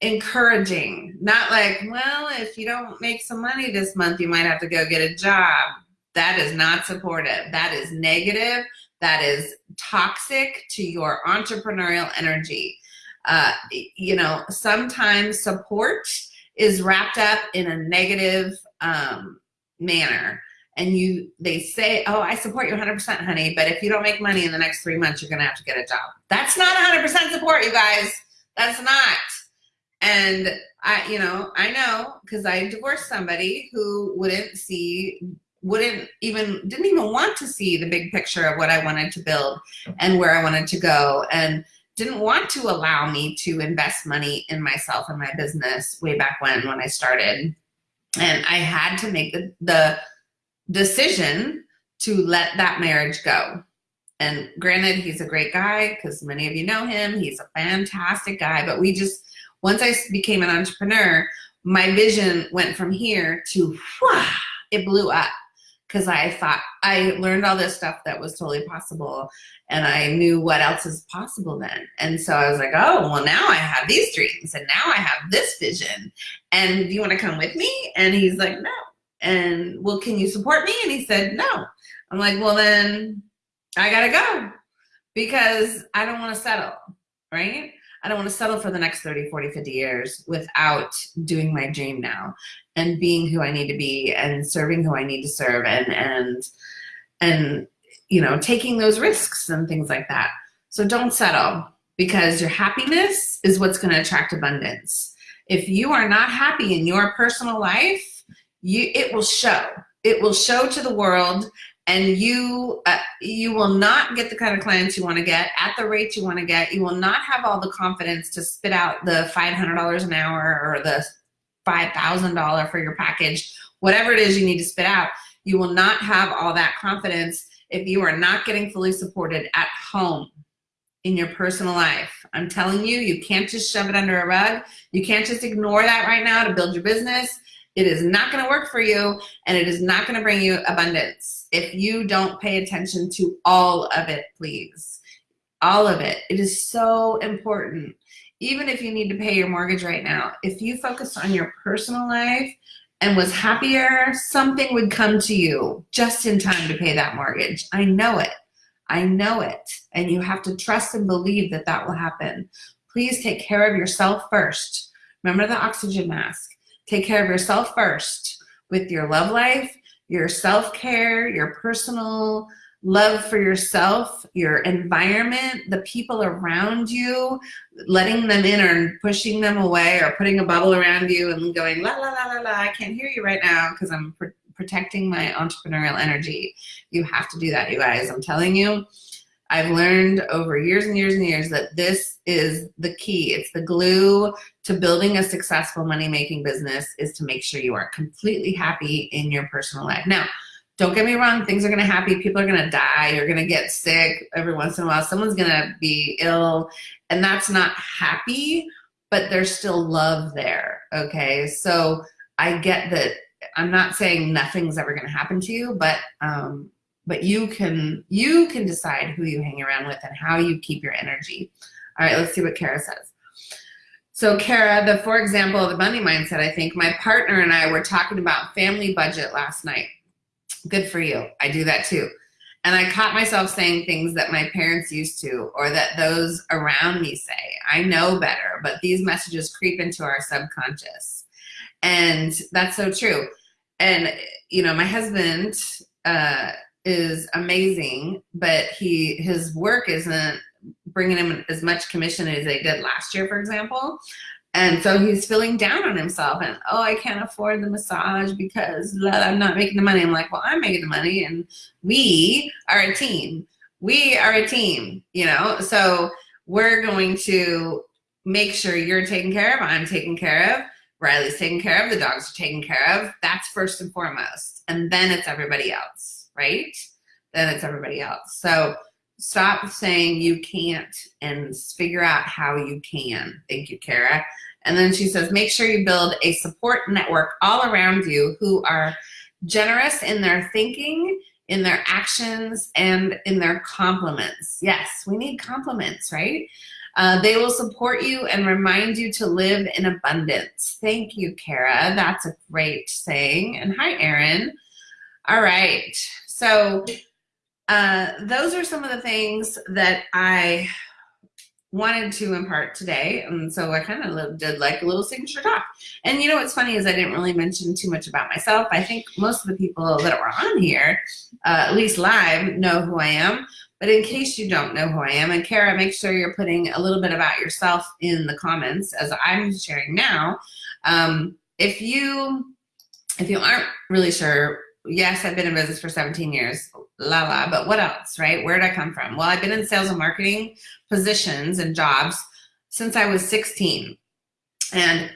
encouraging, not like, well, if you don't make some money this month, you might have to go get a job. That is not supportive. That is negative. That is toxic to your entrepreneurial energy. Uh, you know, sometimes support is wrapped up in a negative um, manner and you they say oh i support you 100% honey but if you don't make money in the next three months you're gonna have to get a job that's not 100% support you guys that's not and i you know i know because i divorced somebody who wouldn't see wouldn't even didn't even want to see the big picture of what i wanted to build and where i wanted to go and didn't want to allow me to invest money in myself and my business way back when when i started and I had to make the, the decision to let that marriage go. And granted, he's a great guy because many of you know him. He's a fantastic guy, but we just, once I became an entrepreneur, my vision went from here to, whoosh, it blew up because I thought I learned all this stuff that was totally possible and I knew what else is possible then. And so I was like, oh, well, now I have these dreams and now I have this vision. And do you want to come with me? And he's like, no. And well, can you support me? And he said, no. I'm like, well, then I got to go because I don't want to settle, right? I don't want to settle for the next 30, 40, 50 years without doing my dream now and being who I need to be and serving who I need to serve and, and, and, you know, taking those risks and things like that. So don't settle because your happiness is what's going to attract abundance. If you are not happy in your personal life, you, it will show. It will show to the world and you uh, you will not get the kind of clients you want to get at the rate you want to get. You will not have all the confidence to spit out the $500 an hour or the $5,000 for your package, whatever it is you need to spit out. You will not have all that confidence if you are not getting fully supported at home in your personal life. I'm telling you, you can't just shove it under a rug. You can't just ignore that right now to build your business. It is not going to work for you and it is not going to bring you abundance if you don't pay attention to all of it, please. All of it. It is so important. Even if you need to pay your mortgage right now, if you focus on your personal life and was happier, something would come to you just in time to pay that mortgage. I know it. I know it. And you have to trust and believe that that will happen. Please take care of yourself first. Remember the oxygen mask. Take care of yourself first with your love life, your self-care, your personal love for yourself, your environment, the people around you, letting them in or pushing them away or putting a bubble around you and going la la la la la, I can't hear you right now because I'm pr protecting my entrepreneurial energy. You have to do that, you guys. I'm telling you. I've learned over years and years and years that this is the key. It's the glue to building a successful money-making business is to make sure you are completely happy in your personal life. Now, don't get me wrong, things are to happen. People are to die. You're to get sick every once in a while. Someone's to be ill, and that's not happy, but there's still love there. Okay. So I get that I'm not saying nothing's ever to happen to you, but, um, but you can, you can decide who you hang around with and how you keep your energy. All right, let's see what Kara says. So Kara, the for example of the money mindset, I think my partner and I were talking about family budget last night. Good for you. I do that too. And I caught myself saying things that my parents used to or that those around me say. I know better, but these messages creep into our subconscious. And that's so true. And, you know, my husband uh, is amazing, but he his work isn't bringing him as much commission as they did last year, for example. And so he's feeling down on himself and, oh, I can't afford the massage because I'm not making the money. I'm like, well, I'm making the money and we are a team. We are a team, you know? So we're going to make sure you're taken care of, I'm taken care of, Riley's taken care of, the dogs are taken care of. That's first and foremost. And then it's everybody else, right? Then it's everybody else. So stop saying you can't and figure out how you can. Thank you, Kara. And then she says, make sure you build a support network all around you who are generous in their thinking, in their actions, and in their compliments. Yes, we need compliments, right? Uh, they will support you and remind you to live in abundance. Thank you, Kara. That's a great saying. And hi, Erin. All right. So uh, those are some of the things that I wanted to impart today. And so I kind of did like a little signature talk. And you know what's funny is I didn't really mention too much about myself. I think most of the people that were on here, uh, at least live, know who I am. But in case you don't know who I am, and Kara, make sure you're putting a little bit about yourself in the comments as I'm sharing now. Um, if you if you aren't really sure yes, I've been in business for 17 years, la la, but what else, right? Where did I come from? Well, I've been in sales and marketing positions and jobs since I was 16. And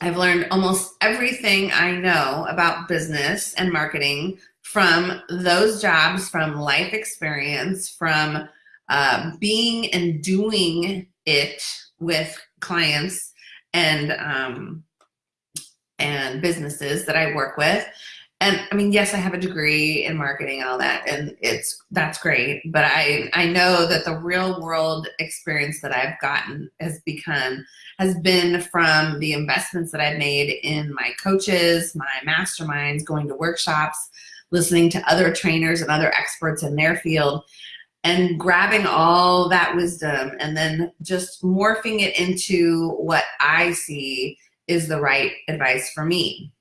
I've learned almost everything I know about business and marketing from those jobs, from life experience, from uh, being and doing it with clients and um, and businesses that I work with. And I mean, yes, I have a degree in marketing and all that, and it's that's great. But I I know that the real world experience that I've gotten has become has been from the investments that I've made in my coaches, my masterminds, going to workshops, listening to other trainers and other experts in their field, and grabbing all that wisdom and then just morphing it into what I see is the right advice for me.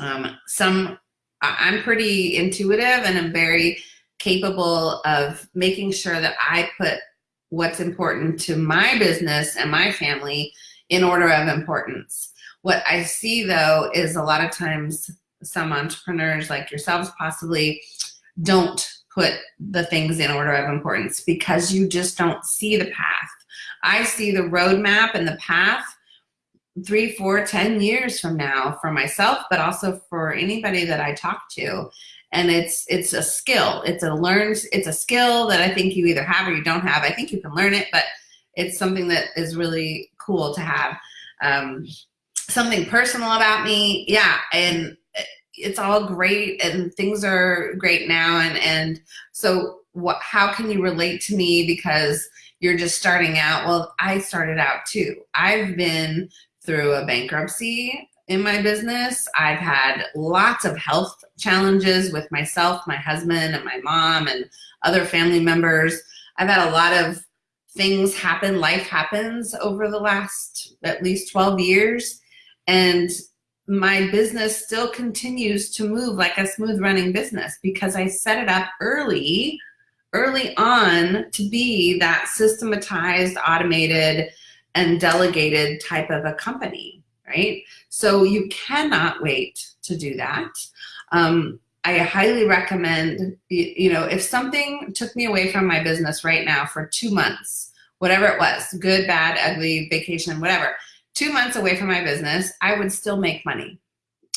Um, some, I'm pretty intuitive and I'm very capable of making sure that I put what's important to my business and my family in order of importance. What I see though is a lot of times some entrepreneurs like yourselves possibly don't put the things in order of importance because you just don't see the path. I see the roadmap and the path three, four, ten years from now for myself, but also for anybody that I talk to. And it's it's a skill. It's a learned. It's a skill that I think you either have or you don't have. I think you can learn it, but it's something that is really cool to have. Um, something personal about me, yeah, and it's all great, and things are great now, and and so what? How can you relate to me because you're just starting out? Well, I started out too. I've been through a bankruptcy in my business. I've had lots of health challenges with myself, my husband, and my mom, and other family members. I've had a lot of things happen, life happens over the last at least 12 years. And my business still continues to move like a smooth running business because I set it up early, early on to be that systematized, automated, and delegated type of a company, right? So you cannot wait to do that. Um, I highly recommend, you know, if something took me away from my business right now for two months, whatever it was, good, bad, ugly, vacation, whatever, two months away from my business, I would still make money.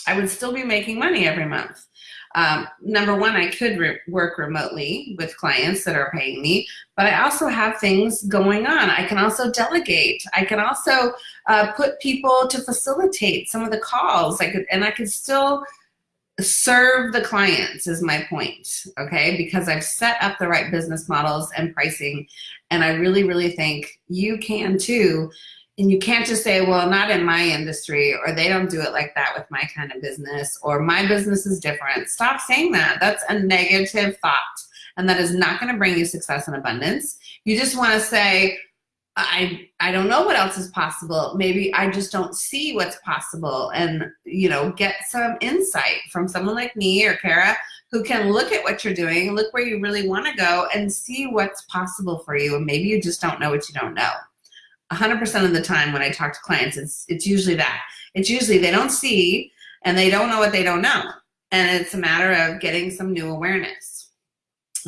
I would still be making money every month. Um, number one, I could re work remotely with clients that are paying me, but I also have things going on. I can also delegate. I can also uh, put people to facilitate some of the calls. I could, and I could still serve the clients is my point, okay? Because I've set up the right business models and pricing, and I really, really think you can too and you can't just say, well, not in my industry, or they don't do it like that with my kind of business, or my business is different. Stop saying that. That's a negative thought, and that is not going to bring you success and abundance. You just want to say, I, I don't know what else is possible. Maybe I just don't see what's possible and, you know, get some insight from someone like me or Kara who can look at what you're doing, look where you really want to go and see what's possible for you. And maybe you just don't know what you don't know. 100% of the time when I talk to clients, it's, it's usually that. It's usually they don't see and they don't know what they don't know. And it's a matter of getting some new awareness.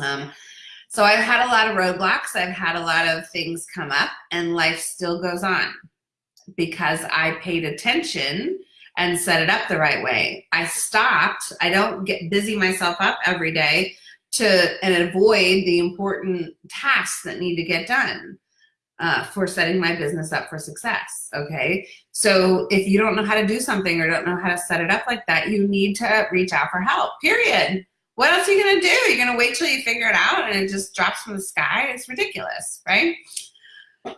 Um, so I've had a lot of roadblocks. I've had a lot of things come up and life still goes on because I paid attention and set it up the right way. I stopped. I don't get busy myself up every day to and avoid the important tasks that need to get done uh, for setting my business up for success, okay? So if you don't know how to do something or don't know how to set it up like that, you need to reach out for help, period. What else are you gonna do? You're gonna wait till you figure it out and it just drops from the sky? It's ridiculous, right?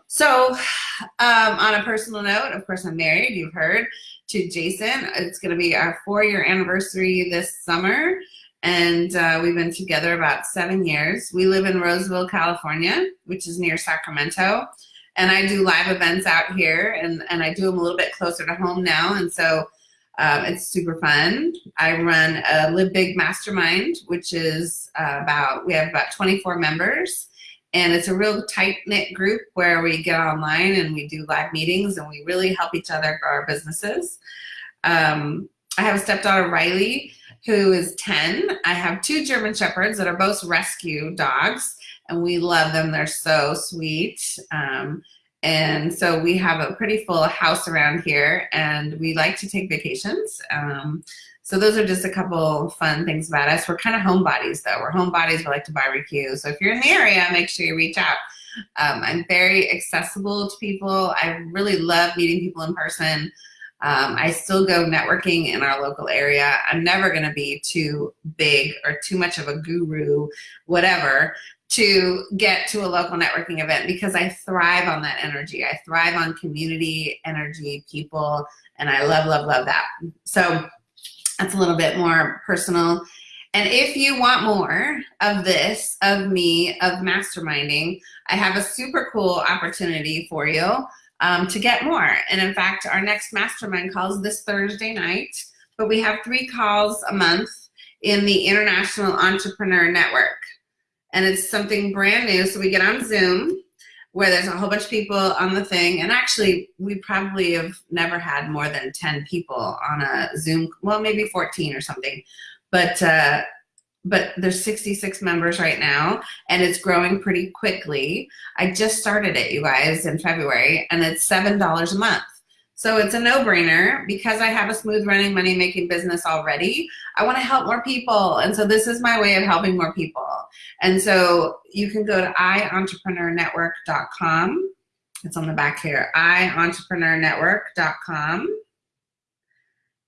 So um, on a personal note, of course I'm married, you've heard, to Jason. It's gonna be our four year anniversary this summer and uh, we've been together about seven years. We live in Roseville, California, which is near Sacramento. And I do live events out here, and, and I do them a little bit closer to home now, and so um, it's super fun. I run a Live Big Mastermind, which is uh, about, we have about 24 members, and it's a real tight-knit group where we get online and we do live meetings, and we really help each other grow our businesses. Um, I have a stepdaughter, Riley, who is 10. I have two German Shepherds that are both rescue dogs, and we love them. They're so sweet. Um, and so we have a pretty full house around here, and we like to take vacations. Um, so those are just a couple fun things about us. We're kind of homebodies, though. We're homebodies. We like to barbecue. So if you're in the area, make sure you reach out. Um, I'm very accessible to people. I really love meeting people in person. Um, I still go networking in our local area. I'm never going to be too big or too much of a guru, whatever, to get to a local networking event because I thrive on that energy. I thrive on community, energy, people, and I love, love, love that. So that's a little bit more personal. And if you want more of this, of me, of masterminding, I have a super cool opportunity for you um, to get more. And in fact, our next mastermind calls this Thursday night, but we have three calls a month in the International Entrepreneur Network. And it's something brand new. So we get on Zoom where there's a whole bunch of people on the thing. And actually, we probably have never had more than 10 people on a Zoom, well, maybe 14 or something. But uh, but there's 66 members right now and it's growing pretty quickly. I just started it, you guys, in February and it's $7 a month. So it's a no-brainer because I have a smooth running money making business already. I want to help more people. And so this is my way of helping more people. And so you can go to ientrepreneurnetwork.com. It's on the back here, ientrepreneurnetwork.com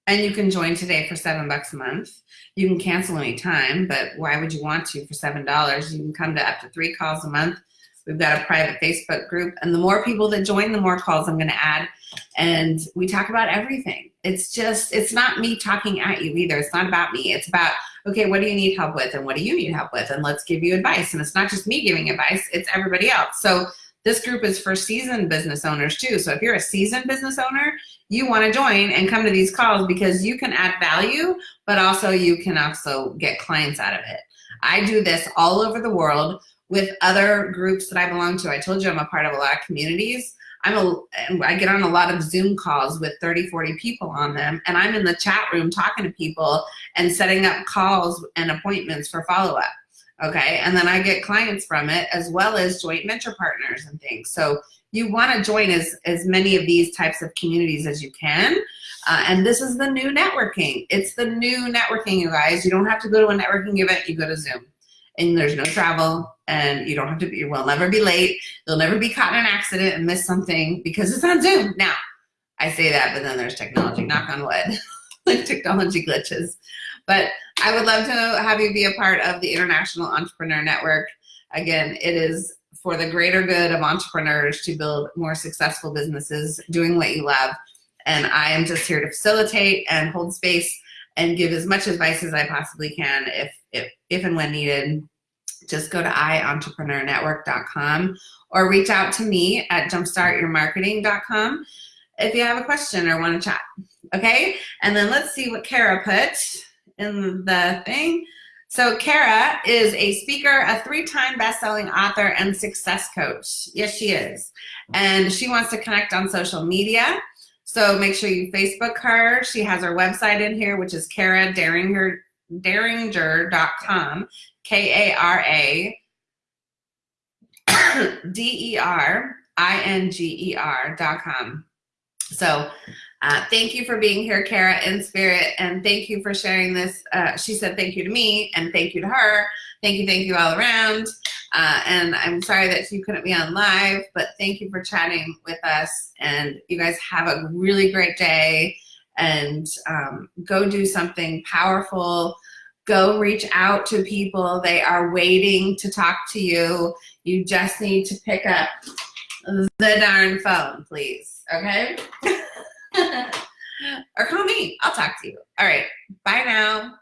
and you can join today for seven bucks a month. You can cancel anytime, but why would you want to for seven dollars? You can come to up to three calls a month. We've got a private Facebook group, and the more people that join, the more calls I'm going to add. And we talk about everything. It's just, it's not me talking at you either. It's not about me. It's about, okay, what do you need help with, and what do you need help with, and let's give you advice. And it's not just me giving advice; it's everybody else. So this group is for seasoned business owners too. So if you're a seasoned business owner, you want to join and come to these calls because you can add value, but also you can also get clients out of it. I do this all over the world with other groups that I belong to. I told you I'm a part of a lot of communities. I'm a, I get on a lot of Zoom calls with 30, 40 people on them, and I'm in the chat room talking to people and setting up calls and appointments for follow-up okay? And then I get clients from it as well as joint venture partners and things. So you wanna join as, as many of these types of communities as you can. Uh, and this is the new networking. It's the new networking, you guys. You don't have to go to a networking event, you go to Zoom. And there's no travel, and you don't have to be, you will never be late. You'll never be caught in an accident and miss something because it's on Zoom. Now, I say that, but then there's technology, knock on wood, like technology glitches. But I would love to have you be a part of the International Entrepreneur Network. Again, it is for the greater good of entrepreneurs to build more successful businesses doing what you love. And I am just here to facilitate and hold space and give as much advice as I possibly can if, if, if and when needed. Just go to ientrepreneurnetwork.com or reach out to me at jumpstartyourmarketing.com if you have a question or want to chat. Okay? And then let's see what Kara put in the thing. So Kara is a speaker, a three-time best-selling author, and success coach. Yes, she is. And she wants to connect on social media. So make sure you Facebook her. She has her website in here, which is Kara Deringer, Deringer.com, K-A-R-A D-E-R-I-N-G-E-R dot com. So uh, thank you for being here, Kara, in spirit, and thank you for sharing this. Uh, she said thank you to me, and thank you to her. Thank you, thank you all around. Uh, and I'm sorry that you couldn't be on live, but thank you for chatting with us. And you guys have a really great day, and um, go do something powerful. Go reach out to people. They are waiting to talk to you. You just need to pick up the darn phone, please, okay? or call me. I'll talk to you. All right. Bye now.